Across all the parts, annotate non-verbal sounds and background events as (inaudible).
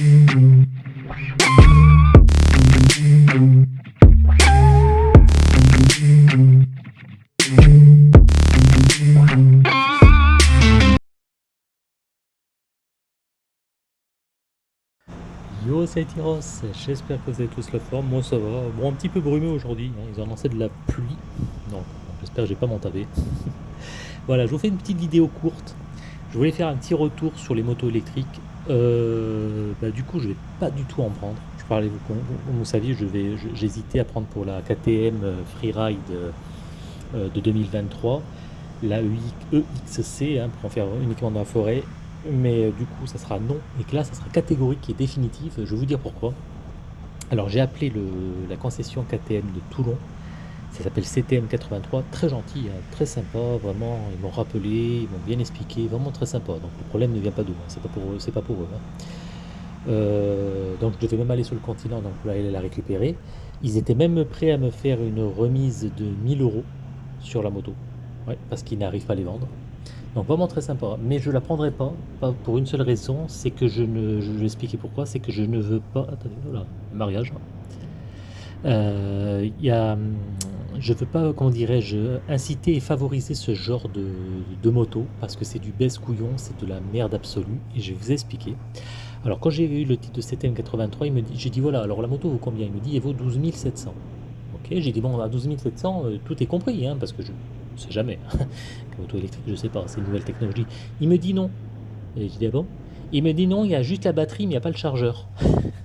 Yo c'est Tyros, j'espère que vous avez tous la forme, moi ça va, bon un petit peu brumeux aujourd'hui, hein. ils ont lancé de la pluie, donc j'espère que j'ai pas m'entavé. (laughs) voilà, je vous fais une petite vidéo courte, je voulais faire un petit retour sur les motos électriques, euh, bah, du coup je vais pas du tout en prendre, je parlais, vous, vous saviez, j'hésitais à prendre pour la KTM euh, Freeride euh, de 2023, la EXC, hein, pour en faire uniquement dans la forêt, mais du coup ça sera non, et là ça sera catégorique et définitif, je vais vous dire pourquoi. Alors j'ai appelé la concession KTM de Toulon, ça s'appelle CTM 83, très gentil, hein, très sympa, vraiment, ils m'ont rappelé, ils m'ont bien expliqué, vraiment très sympa, donc le problème ne vient pas d'eux, hein, c'est pas pour eux, pas pour eux. Hein. Euh, donc je devais même aller sur le continent, donc pour aller la récupérer. Ils étaient même prêts à me faire une remise de 1000 euros sur la moto, parce qu'ils n'arrivent pas à les vendre. Donc vraiment très sympa, mais je la prendrai pas, pour une seule raison, c'est que je ne, je vais expliquer pourquoi, c'est que je ne veux pas, attendez, voilà, mariage, euh, y a, je veux pas, comment dirais-je, inciter et favoriser ce genre de, de moto, parce que c'est du baisse couillon, c'est de la merde absolue, et je vais vous expliquer. Alors quand j'ai eu le titre de CTM 83, il me dit, j'ai dit voilà, alors la moto vaut combien? Il me dit, elle vaut 12 700. Ok, j'ai dit bon, à 12 700, euh, tout est compris, hein, parce que je sais jamais. (laughs) Auto électrique, je sais pas, c'est une nouvelle technologie. Il me dit non. Et je dis ah bon? Il me dit non, il y a juste la batterie, mais il n'y a pas le chargeur. (laughs)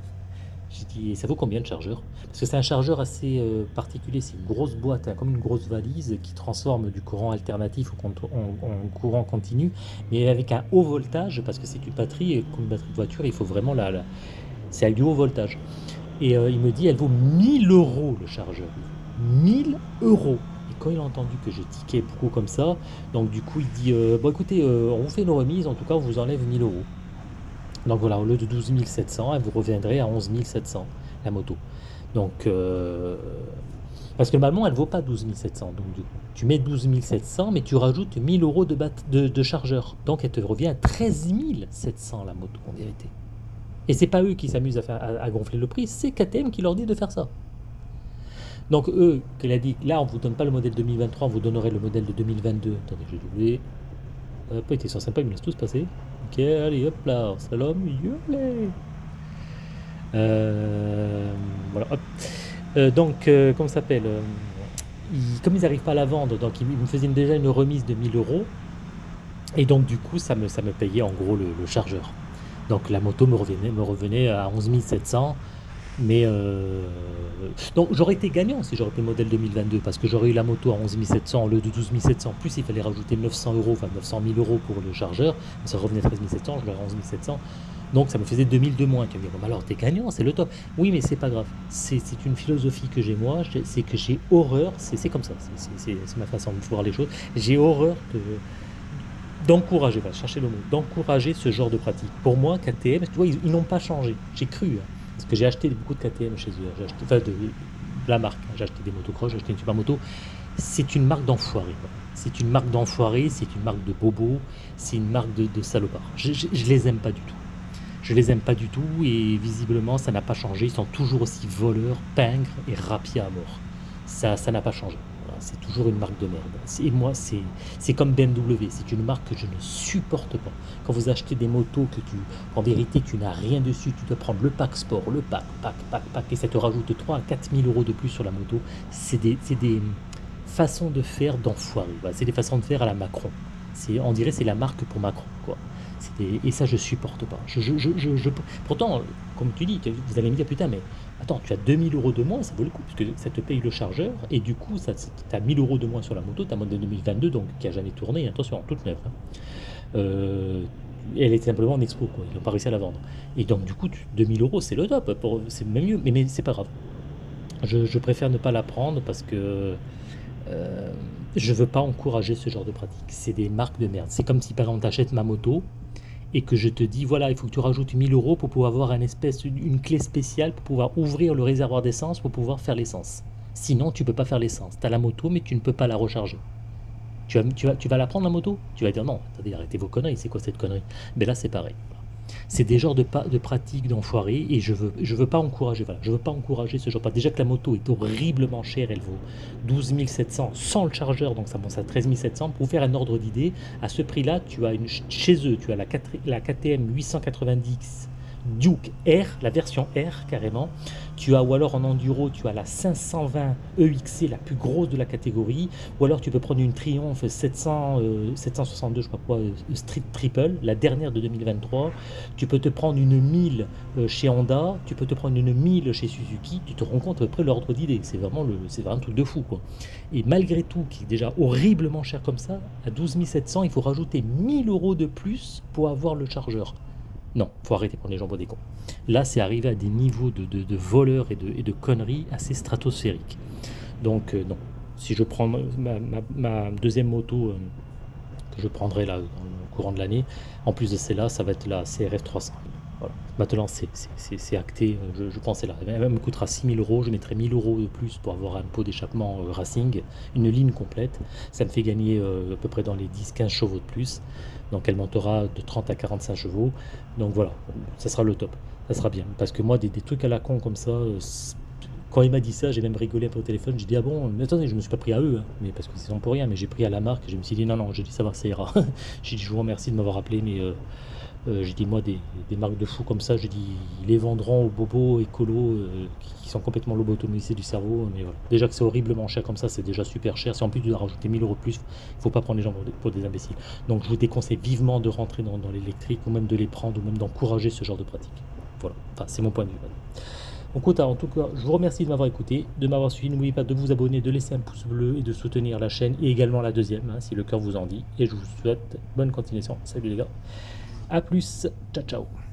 Ça vaut combien le chargeur? Parce que c'est un chargeur assez euh, particulier, c'est une grosse boîte, hein, comme une grosse valise qui transforme du courant alternatif en, courant continu, mais avec un haut voltage, parce que c'est une batterie, et comme une batterie de voiture, il faut vraiment la... C'est avec du haut voltage. Et euh, il me dit, elle vaut 1000 euros le chargeur. 1000 euros quand il a entendu que j'ai tiqué beaucoup comme ça, donc du coup il dit euh, bon écoutez, on vous fait une remise, en tout cas on vous enlève 1000 euros. Donc voilà, au lieu de 12 700, elle vous reviendrait à 11 700 la moto. Donc euh, parce que normalement elle vaut pas 12 700, donc tu mets 12 700, mais tu rajoutes 1000 euros de, de, de chargeur, donc elle te revient à 13 700 la moto en vérité. Et c'est pas eux qui s'amusent à, à gonfler le prix, c'est KTM qui leur dit de faire ça. Donc eux, qu'elle a dit, là on ne vous donne pas le modèle 2023, on vous donnerait le modèle de 2022. Attendez, j'ai doublé. Hop, ils sont sympas, ils me laissent tous passer. Ok, allez, hop là, salam, yolé. Euh, voilà, hop. Euh, donc, euh, comment ça s'appelle Comme ils n'arrivent pas à la vendre, donc ils, me faisaient déjà une remise de 1000 euros. Et donc du coup, ça me, ça me payait en gros le, le chargeur. Donc la moto me revenait, me revenait à 11 700. Mais euh, donc j'aurais été gagnant si j'aurais pris le modèle 2022 parce que j'aurais eu la moto à 11 700 au lieu de 12 700. Plus il fallait rajouter 900 euros, enfin 900 000 euros pour le chargeur. Ça revenait à 13 700, je l'aurais 11 700. Donc ça me faisait 2000 de moins. Tu me dis, bon, alors t'es gagnant, c'est le top. Oui, mais c'est pas grave. C'est une philosophie que j'ai moi, c'est que j'ai horreur, c'est comme ça, c'est ma façon de voir les choses. J'ai horreur d'encourager, va chercher le mot, d'encourager ce genre de pratique. Pour moi, KTM, tu vois, ils, ils n'ont pas changé. J'ai cru. Hein. Parce que j'ai acheté beaucoup de KTM chez eux. Enfin, de, la marque. Hein. J'ai acheté des motocross, j'ai acheté une super moto. C'est une marque d'enfoiré. C'est une marque d'enfoiré, c'est une marque de bobo, c'est une marque de, de salopard. Je, je, les aime pas du tout. Je les aime pas du tout et visiblement ça n'a pas changé. Ils sont toujours aussi voleurs, pingres et rapiers à mort. Ça, ça n'a pas changé c'est toujours une marque de merde. Et moi, c'est comme BMW, c'est une marque que je ne supporte pas. Quand vous achetez des motos que tu, en vérité, tu n'as rien dessus, tu dois prendre le pack sport, le pack, pack, pack, pack, et ça te rajoute 3 à 4 000 euros de plus sur la moto. C'est des, des façons de faire d'enfoirés. C'est des façons de faire à la Macron. On dirait c'est la marque pour Macron. Et ça, je supporte pas. Je, je, je, pourtant, comme tu dis, vous allez me dire, putain, mais attends, tu as 2000 euros de moins, ça vaut le coup, puisque ça te paye le chargeur, et du coup, tu as 1000 euros de moins sur la moto, ta modèle 2022, donc qui a jamais tourné, attention, toute neuve. Hein. Euh, elle était simplement en expo, quoi. ils n'ont pas réussi à la vendre. Et donc, du coup, 2000 euros, c'est le top, c'est même mieux, mais, mais c'est pas grave. Je, préfère ne pas la prendre parce que euh, je veux pas encourager ce genre de pratique. C'est des marques de merde. C'est comme si, par exemple, tu achètes ma moto, et que je te dis, voilà, il faut que tu rajoutes 1000 euros pour pouvoir avoir un espèce, une clé spéciale pour pouvoir ouvrir le réservoir d'essence pour pouvoir faire l'essence. Sinon, tu peux pas faire l'essence. Tu as la moto, mais tu ne peux pas la recharger. Tu vas, tu, vas, tu vas la prendre la moto? Tu vas dire non, attendez, arrêtez vos conneries, c'est quoi cette connerie? Mais là, c'est pareil. C'est des genres de, de pratiques d'enfoirés et je veux, je veux pas encourager, voilà, je veux pas encourager ce genre. de- Déjà que la moto est horriblement chère, elle vaut 12 700 sans le chargeur, donc ça monte à 13 700. Pour vous faire un ordre d'idée, à ce prix-là, tu as une, chez eux, tu as la, 4 la KTM 890 Duke R, la version R carrément. Tu as, ou alors en enduro, tu as la 520 EXC, la plus grosse de la catégorie. Ou alors tu peux prendre une Triumph 700, euh, 762, je sais pas quoi, euh, Street Triple, la dernière de 2023. Tu peux te prendre une 1000 euh, chez Honda, tu peux te prendre une 1000 chez Suzuki. Tu te rends compte à peu près l'ordre d'idée. C'est vraiment, vraiment un truc de fou. Quoi. Et malgré tout, qui est déjà horriblement cher comme ça, à 12 700, il faut rajouter 1000 euros de plus pour avoir le chargeur. Non, faut arrêter prendre les pour des cons. Là, c'est arrivé à des niveaux de, de- voleurs et de, conneries assez stratosphériques. Donc, euh, non. Si je prends ma, deuxième moto euh, que je prendrai là dans courant de l'année, en plus de celle-là, ça va être la CRF 300. Voilà. Maintenant, c'est- c'est c'est- c'est acté. euh, Je, pense que là. Elle me coûtera 6000 euros. Je mettrai 1000 euros de plus pour avoir un pot d'échappement euh, racing, une ligne complète. Ça me fait gagner euh, à peu près dans les 10-15 chevaux de plus. Donc, elle montera de 30 à 45 chevaux. Donc voilà, ça sera le top. Ça sera bien. Parce que moi, des, trucs à la con comme ça, c'est- quand il m'a dit ça, j'ai même rigolé un peu au téléphone. J'ai dit, ah bon, mais attendez, je me suis pas pris à eux, hein, mais parce que c'est pour rien, mais j'ai pris à la marque. Je me suis dit, non, non, j'ai dit, ça va, ça ira. (laughs) j'ai dit, je vous remercie de m'avoir appelé, mais euh, j'ai dit, moi, des, marques de fous comme ça, j'ai dit, ils les vendront aux bobos écolos euh, qui, sont complètement lobotomisés du cerveau. Mais voilà. Déjà que c'est horriblement cher comme ça, c'est déjà super cher. Si en plus tu dois rajouter 1000 euros plus, il faut pas prendre les gens pour des, imbéciles. Donc je vous déconseille vivement de rentrer dans, l'électrique ou même de les prendre ou même d'encourager ce genre de pratique. Voilà, enfin c'est mon point de vue. Donc écoute, en tout cas, je vous remercie de m'avoir écouté, de m'avoir suivi. N'oubliez pas de vous abonner, de laisser un pouce bleu et de soutenir la chaîne et également la deuxième, hein, si le cœur vous en dit. Et je vous souhaite bonne continuation. Salut les gars. A plus. Ciao ciao.